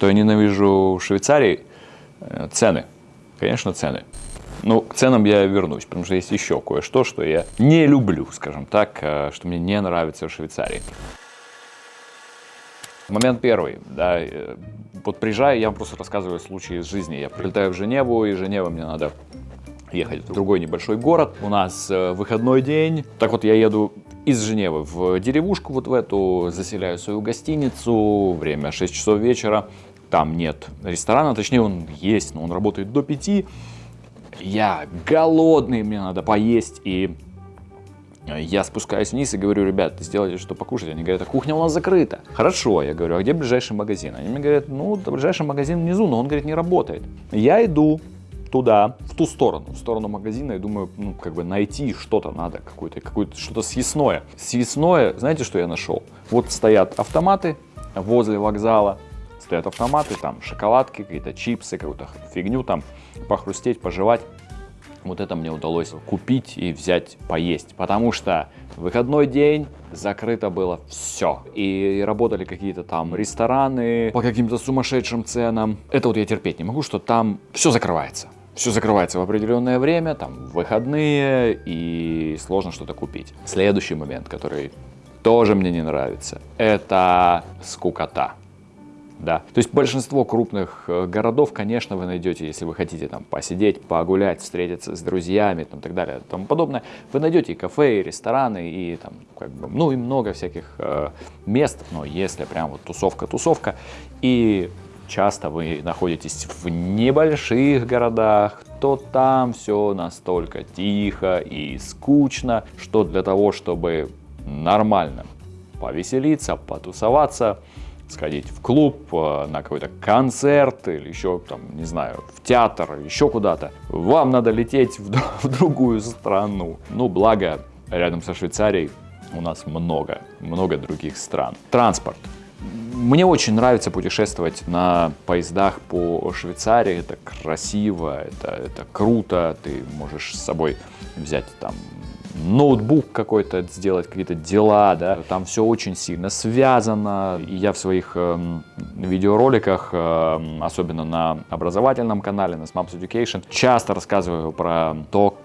Что я ненавижу в Швейцарии? Э, цены. Конечно, цены. Ну, к ценам я вернусь, потому что есть еще кое-что, что я не люблю, скажем так, э, что мне не нравится в Швейцарии. Момент первый, да, э, вот приезжаю, я вам просто рассказываю случаи из жизни. Я прилетаю в Женеву, и Женева мне надо ехать в другой небольшой город. У нас выходной день. Так вот, я еду из Женевы в деревушку вот в эту, заселяю свою гостиницу, время 6 часов вечера. Там нет ресторана, точнее он есть, но он работает до 5. Я голодный, мне надо поесть, и я спускаюсь вниз и говорю, ребят, сделайте что покушать. Они говорят, а кухня у нас закрыта. Хорошо, я говорю, а где ближайший магазин? Они мне говорят, ну, ближайший магазин внизу, но он, говорит, не работает. Я иду туда, в ту сторону, в сторону магазина, и думаю, ну, как бы найти что-то надо, какое-то, какое-то что-то съестное. Съестное, знаете, что я нашел? Вот стоят автоматы возле вокзала, стоят автоматы, там шоколадки, какие-то чипсы, какую-то фигню там, похрустеть, пожевать. Вот это мне удалось купить и взять поесть, потому что выходной день закрыто было все. И работали какие-то там рестораны по каким-то сумасшедшим ценам. Это вот я терпеть не могу, что там все закрывается. Все закрывается в определенное время, там выходные, и сложно что-то купить. Следующий момент, который тоже мне не нравится, это скукота да. То есть большинство крупных э, городов, конечно, вы найдете, если вы хотите там посидеть, погулять, встретиться с друзьями, там, так далее, тому подобное, вы найдете и кафе, и рестораны, и там, как бы, ну и много всяких э, мест, но если прям вот тусовка-тусовка, и часто вы находитесь в небольших городах, то там все настолько тихо и скучно, что для того, чтобы нормально повеселиться, потусоваться, сходить в клуб, э, на какой-то концерт или еще там, не знаю, в театр, еще куда-то, вам надо лететь в, в другую страну. Ну, благо, рядом со Швейцарией у нас много, много других стран. Транспорт. Мне очень нравится путешествовать на поездах по Швейцарии. Это красиво, это, это круто. Ты можешь с собой взять там ноутбук какой-то сделать, какие-то дела, да, там все очень сильно связано. И я в своих э, видеороликах, э, особенно на образовательном канале, на Smaps Education, часто рассказываю про то,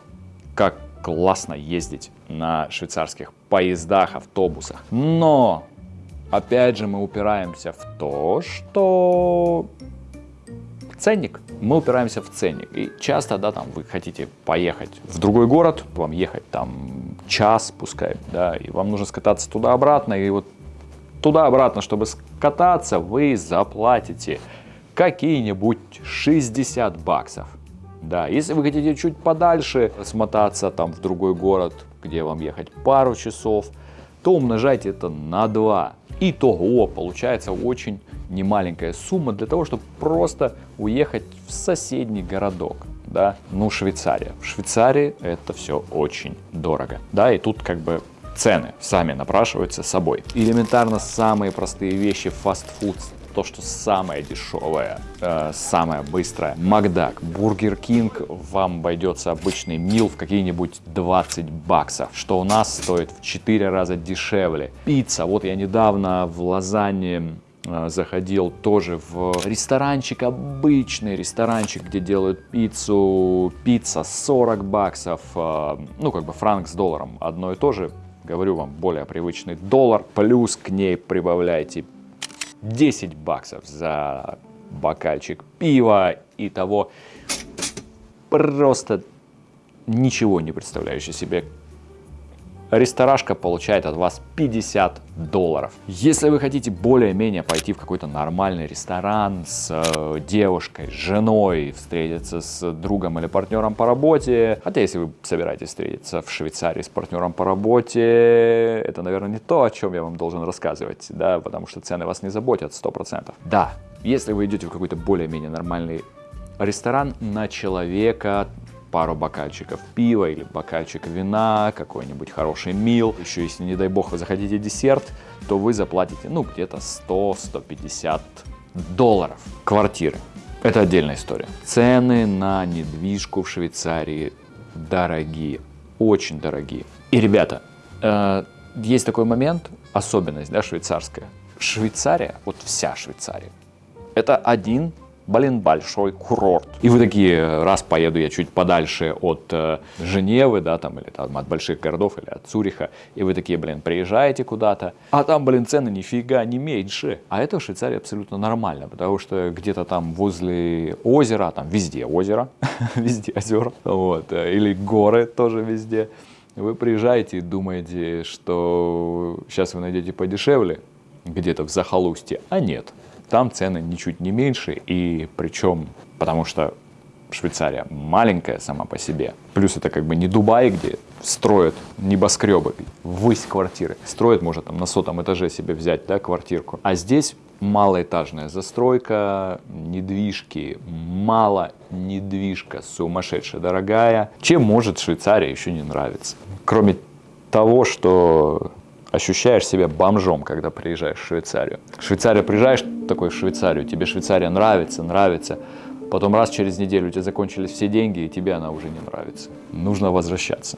как классно ездить на швейцарских поездах, автобусах. Но, опять же, мы упираемся в то, что ценник. Мы упираемся в ценник. И часто, да, там вы хотите поехать в другой город, вам ехать там час, пускай, да, и вам нужно скататься туда-обратно, и вот туда-обратно, чтобы скататься, вы заплатите какие-нибудь 60 баксов. Да, если вы хотите чуть подальше смотаться там в другой город, где вам ехать пару часов, то умножайте это на 2. Итого получается очень немаленькая сумма для того, чтобы просто уехать в соседний городок. Да? Ну, Швейцария. В Швейцарии это все очень дорого. Да, и тут как бы цены сами напрашиваются собой. Элементарно самые простые вещи фастфуд то, что самое дешевое, э, самое быстрое. Макдак, Бургер Кинг вам обойдется обычный meal в какие-нибудь 20 баксов, что у нас стоит в 4 раза дешевле. Пицца, вот я недавно в Лозанне э, заходил тоже в ресторанчик, обычный ресторанчик, где делают пиццу, пицца 40 баксов, э, ну как бы франк с долларом, одно и то же, говорю вам, более привычный доллар, плюс к ней прибавляйте 10 баксов за бокальчик пива. И того просто ничего не представляющий себе Ресторашка получает от вас 50 долларов. Если вы хотите более-менее пойти в какой-то нормальный ресторан с э, девушкой, с женой, встретиться с другом или партнером по работе, хотя если вы собираетесь встретиться в Швейцарии с партнером по работе, это, наверное, не то, о чем я вам должен рассказывать, да, потому что цены вас не заботят 100%. Да, если вы идете в какой-то более-менее нормальный ресторан на человека пару бокальчиков пива или бокальчик вина, какой-нибудь хороший мил. Еще если, не дай бог, вы захотите десерт, то вы заплатите, ну, где-то 100-150 долларов. Квартиры. Это отдельная история. Цены на недвижку в Швейцарии дорогие, очень дорогие. И, ребята, э, есть такой момент, особенность, да, швейцарская. Швейцария, вот вся Швейцария, Это один блин, большой курорт. И вы такие, раз поеду я чуть подальше от э, Женевы, да, там, или там от больших городов, или от Цюриха, и вы такие, блин, приезжаете куда-то, а там, блин, цены нифига не меньше. А это в Швейцарии абсолютно нормально, потому что где-то там возле озера, там везде озеро, везде озера, вот, э, или горы тоже везде, вы приезжаете и думаете, что сейчас вы найдете подешевле, где-то в захолустье, а нет там цены ничуть не меньше, и причем, потому что Швейцария маленькая сама по себе, плюс это как бы не Дубай, где строят небоскребы, высь квартиры, строят, может, там на сотом этаже себе взять, да, квартирку, а здесь малоэтажная застройка, недвижки, мало недвижка, сумасшедшая дорогая. Чем может Швейцария еще не нравится? Кроме того, что ощущаешь себя бомжом, когда приезжаешь в Швейцарию. В Швейцарию приезжаешь такой в Швейцарию, тебе Швейцария нравится, нравится, потом раз через неделю у тебя закончились все деньги, и тебе она уже не нравится. Нужно возвращаться.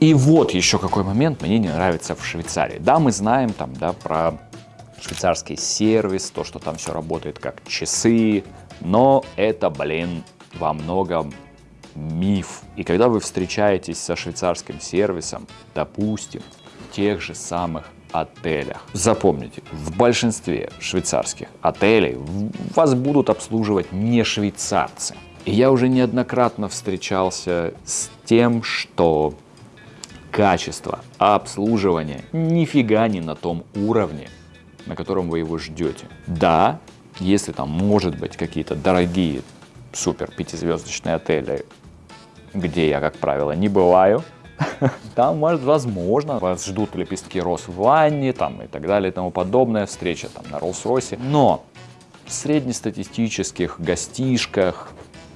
И вот еще какой момент мне не нравится в Швейцарии. Да, мы знаем там, да, про швейцарский сервис, то, что там все работает как часы, но это, блин, во многом миф. И когда вы встречаетесь со швейцарским сервисом, допустим, тех же самых отелях. Запомните, в большинстве швейцарских отелей вас будут обслуживать не швейцарцы. И я уже неоднократно встречался с тем, что качество обслуживания нифига не на том уровне, на котором вы его ждете. Да, если там может быть какие-то дорогие супер пятизвездочные отели, где я, как правило, не бываю, Там, может, возможно, вас ждут лепестки роз в ванне там, и так далее и тому подобное, встреча там на Роллс-Ройсе. Но в среднестатистических гостишках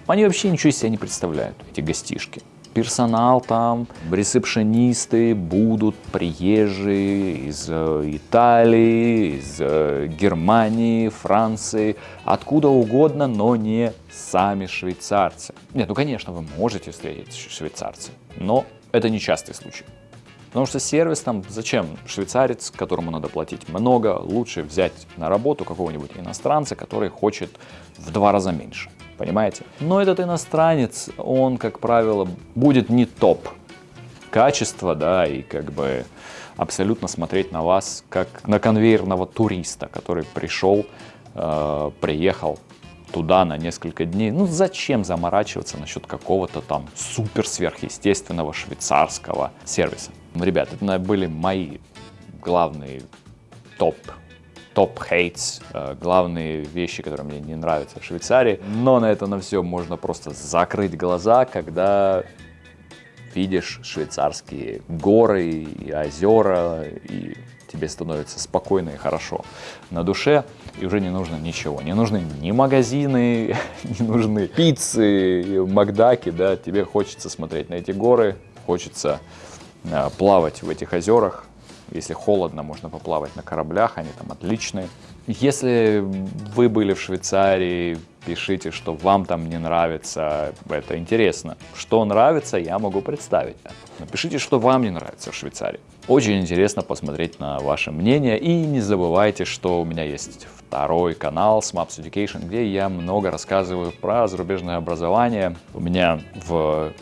они вообще ничего из себя не представляют, эти гостишки. Персонал там, ресепшенисты будут приезжие из э, Италии, из э, Германии, Франции, откуда угодно, но не сами швейцарцы. Нет, ну конечно, вы можете встретить швейцарцы, но это нечастый случай. Потому что сервис там, зачем швейцарец, которому надо платить много, лучше взять на работу какого-нибудь иностранца, который хочет в два раза меньше. Понимаете? Но этот иностранец, он, как правило, будет не топ качества, да, и как бы абсолютно смотреть на вас как на конвейерного туриста, который пришел, э, приехал туда на несколько дней. Ну зачем заморачиваться насчет какого-то там супер сверхъестественного швейцарского сервиса? Ну, ребят, это были мои главные топ топ хейтс, э, главные вещи, которые мне не нравятся в Швейцарии. Но на это на все можно просто закрыть глаза, когда видишь швейцарские горы и озера, и тебе становится спокойно и хорошо на душе, и уже не нужно ничего. Не нужны ни магазины, не нужны пиццы, макдаки, да, тебе хочется смотреть на эти горы, хочется э, плавать в этих озерах. Если холодно, можно поплавать на кораблях, они там отличные. Если вы были в Швейцарии, пишите, что вам там не нравится, это интересно. Что нравится, я могу представить. Напишите, что вам не нравится в Швейцарии. Очень интересно посмотреть на ваше мнение. И не забывайте, что у меня есть второй канал Smaps Education, где я много рассказываю про зарубежное образование. У меня в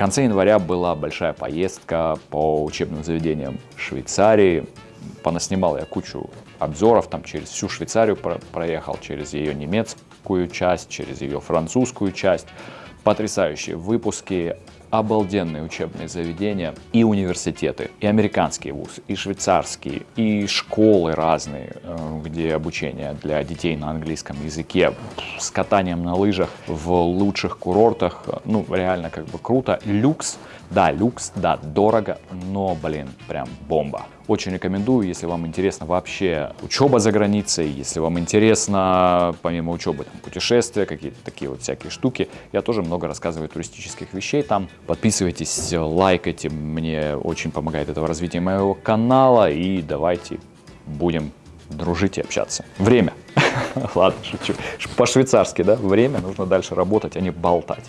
конце января была большая поездка по учебным заведениям Швейцарии. Понаснимал я кучу обзоров, там через всю Швейцарию проехал, через ее немецкую часть, через ее французскую часть. Потрясающие выпуски, обалденные учебные заведения и университеты, и американские вузы, и швейцарские, и школы разные, э, где обучение для детей на английском языке, с катанием на лыжах в лучших курортах, ну, реально как бы круто. Люкс, да, люкс, да, дорого, но, блин, прям бомба. Очень рекомендую, если вам интересно вообще учеба за границей, если вам интересно, помимо учебы, там, путешествия, какие-то такие вот всякие штуки. Я тоже много рассказываю туристических вещей там. Подписывайтесь, лайкайте, мне очень помогает это в развитии моего канала. И давайте будем дружить и общаться. Время. Ладно, шучу. По-швейцарски, да? Время, нужно дальше работать, а не болтать.